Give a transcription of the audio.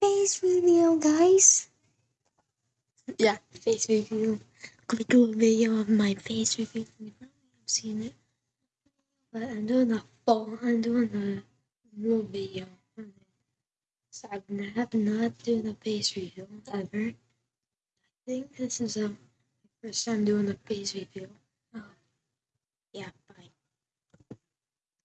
face reveal, guys. Yeah, face reveal. Going to do a video of my face reveal. You probably have seen it. But I'm doing a full, I'm doing a real video. So I've not, not doing a face reveal ever. I think this is um, a first time doing a face reveal.